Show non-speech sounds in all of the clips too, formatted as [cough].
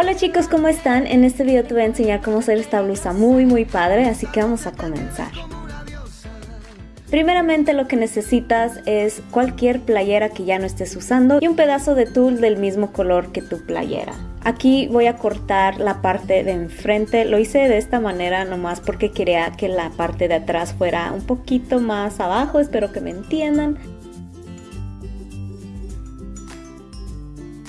Hola chicos, ¿cómo están? En este video te voy a enseñar cómo hacer esta blusa muy muy padre, así que vamos a comenzar. Primeramente lo que necesitas es cualquier playera que ya no estés usando y un pedazo de tul del mismo color que tu playera. Aquí voy a cortar la parte de enfrente, lo hice de esta manera nomás porque quería que la parte de atrás fuera un poquito más abajo, espero que me entiendan.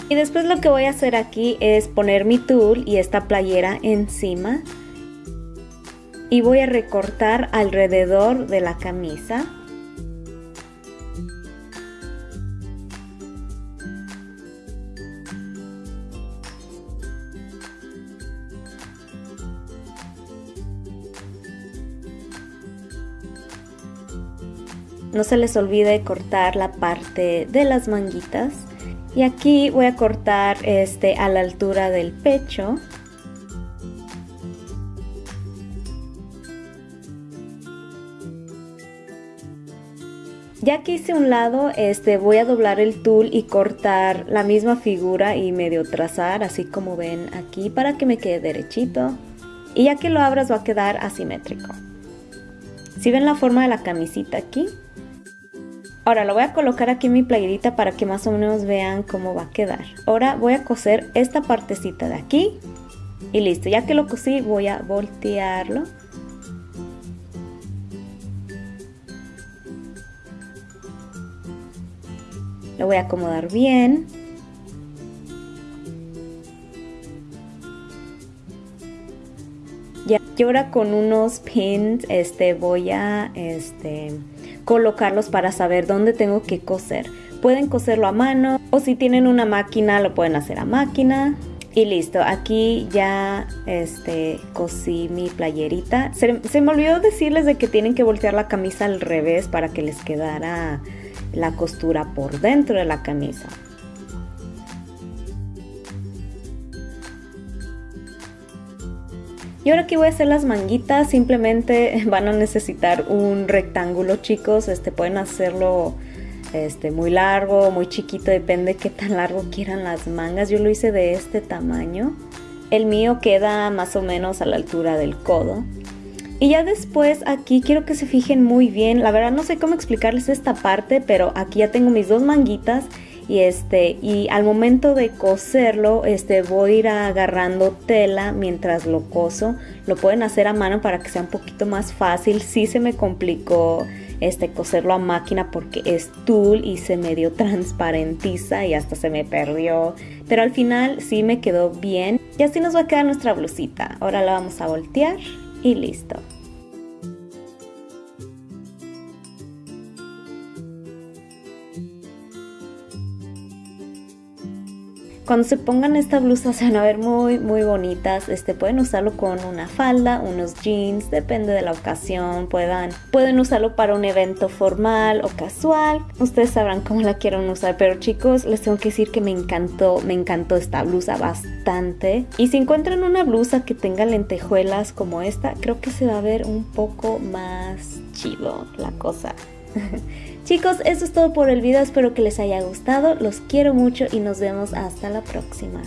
Y después lo que voy a hacer aquí es poner mi tul y esta playera encima. Y voy a recortar alrededor de la camisa. No se les olvide cortar la parte de las manguitas. Y aquí voy a cortar este a la altura del pecho. Ya que hice un lado, este, voy a doblar el tul y cortar la misma figura y medio trazar, así como ven aquí, para que me quede derechito. Y ya que lo abras va a quedar asimétrico. Si ven la forma de la camisita aquí, Ahora lo voy a colocar aquí en mi playerita para que más o menos vean cómo va a quedar. Ahora voy a coser esta partecita de aquí y listo. Ya que lo cosí voy a voltearlo. Lo voy a acomodar bien. Ya, y ahora con unos pins este, voy a este, colocarlos para saber dónde tengo que coser. Pueden coserlo a mano o si tienen una máquina lo pueden hacer a máquina. Y listo, aquí ya este, cosí mi playerita. Se, se me olvidó decirles de que tienen que voltear la camisa al revés para que les quedara la costura por dentro de la camisa. Y ahora que voy a hacer las manguitas, simplemente [laughs] van a necesitar un rectángulo chicos, este pueden hacerlo este, muy largo, muy chiquito, depende qué tan largo quieran las mangas. Yo lo hice de este tamaño. El mío queda más o menos a la altura del codo. Y ya después aquí quiero que se fijen muy bien, la verdad no sé cómo explicarles esta parte, pero aquí ya tengo mis dos manguitas y este y al momento de coserlo este voy a ir agarrando tela mientras lo coso. Lo pueden hacer a mano para que sea un poquito más fácil. Sí se me complicó este coserlo a máquina porque es tul y se medio [laughs] transparentiza y hasta se me perdió. Pero al final sí me quedó bien. Y así nos va a quedar nuestra blusita. Ahora la vamos a voltear y listo Cuando se pongan esta blusa se van a ver muy muy bonitas. Este, pueden usarlo con una falda, unos jeans, depende de la ocasión. Puedan, pueden usarlo para un evento formal o casual. Ustedes sabrán cómo la quieren usar. Pero chicos, les tengo que decir que me encantó, me encantó esta blusa bastante. Y si encuentran una blusa que tenga lentejuelas como esta, creo que se va a ver un poco más chido la cosa. [laughs] Chicos, eso es todo por el video, espero que les haya gustado, los quiero mucho y nos vemos hasta la próxima.